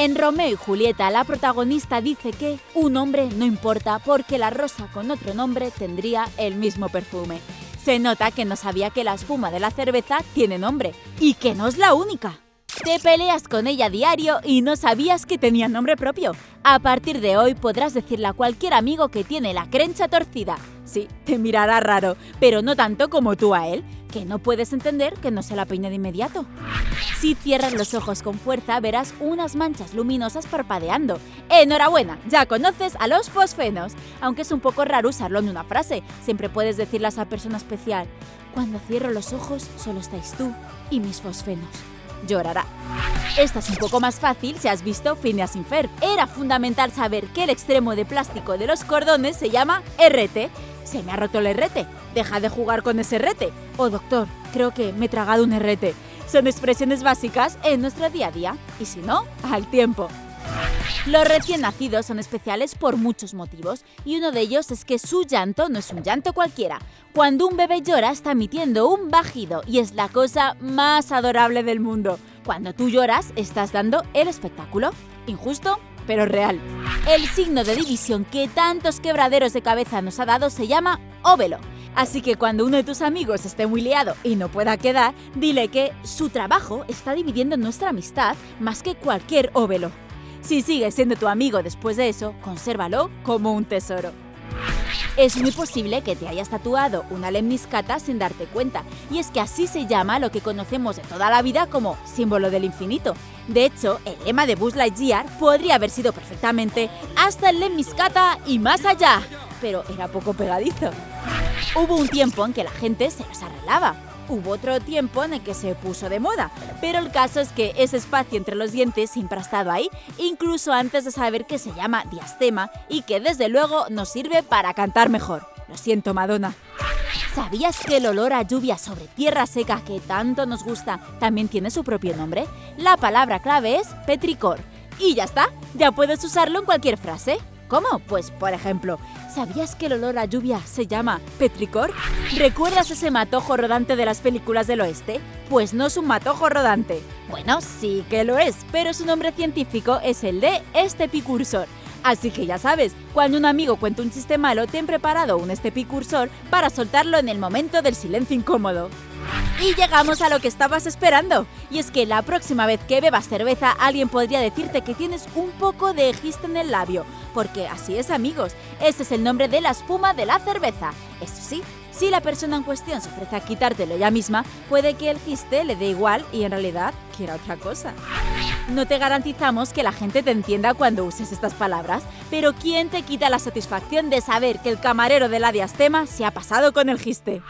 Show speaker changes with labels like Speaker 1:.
Speaker 1: En Romeo y Julieta, la protagonista dice que un hombre no importa porque la rosa con otro nombre tendría el mismo perfume. Se nota que no sabía que la espuma de la cerveza tiene nombre y que no es la única. Te peleas con ella diario y no sabías que tenía nombre propio. A partir de hoy podrás decirle a cualquier amigo que tiene la crencha torcida. Sí, te mirará raro, pero no tanto como tú a él, que no puedes entender que no se la peine de inmediato. Si cierras los ojos con fuerza verás unas manchas luminosas parpadeando. ¡Enhorabuena! Ya conoces a los fosfenos. Aunque es un poco raro usarlo en una frase, siempre puedes decirle a esa persona especial. Cuando cierro los ojos solo estáis tú y mis fosfenos llorará. Esta es un poco más fácil si has visto Phineas sin Fer. Era fundamental saber que el extremo de plástico de los cordones se llama RT. Se me ha roto el RT. Deja de jugar con ese RT. Oh, doctor, creo que me he tragado un RT. Son expresiones básicas en nuestro día a día. Y si no, al tiempo. Los recién nacidos son especiales por muchos motivos y uno de ellos es que su llanto no es un llanto cualquiera. Cuando un bebé llora está emitiendo un bajido y es la cosa más adorable del mundo. Cuando tú lloras estás dando el espectáculo. Injusto, pero real. El signo de división que tantos quebraderos de cabeza nos ha dado se llama óvelo. Así que cuando uno de tus amigos esté muy liado y no pueda quedar, dile que su trabajo está dividiendo nuestra amistad más que cualquier óvelo. Si sigues siendo tu amigo después de eso, consérvalo como un tesoro. Es muy posible que te hayas tatuado una lemniscata sin darte cuenta, y es que así se llama lo que conocemos de toda la vida como símbolo del infinito. De hecho, el lema de Buzz Lightyear podría haber sido perfectamente hasta el lemniscata y más allá, pero era poco pegadizo. Hubo un tiempo en que la gente se los arreglaba, Hubo otro tiempo en el que se puso de moda, pero el caso es que ese espacio entre los dientes siempre ahí, incluso antes de saber que se llama diastema y que desde luego nos sirve para cantar mejor. Lo siento, Madonna. ¿Sabías que el olor a lluvia sobre tierra seca que tanto nos gusta también tiene su propio nombre? La palabra clave es petricor. Y ya está, ya puedes usarlo en cualquier frase. ¿Cómo? Pues, por ejemplo, ¿sabías que el olor a lluvia se llama petricor? ¿Recuerdas ese matojo rodante de las películas del oeste? Pues no es un matojo rodante. Bueno, sí que lo es, pero su nombre científico es el de estepicursor. Así que ya sabes, cuando un amigo cuenta un chiste malo, ten preparado un estepicursor para soltarlo en el momento del silencio incómodo. Y llegamos a lo que estabas esperando. Y es que la próxima vez que bebas cerveza, alguien podría decirte que tienes un poco de giste en el labio. Porque así es, amigos. Ese es el nombre de la espuma de la cerveza. Eso sí, si la persona en cuestión se ofrece a quitártelo ella misma, puede que el giste le dé igual y en realidad quiera otra cosa. No te garantizamos que la gente te entienda cuando uses estas palabras, pero ¿quién te quita la satisfacción de saber que el camarero de la diastema se ha pasado con el giste?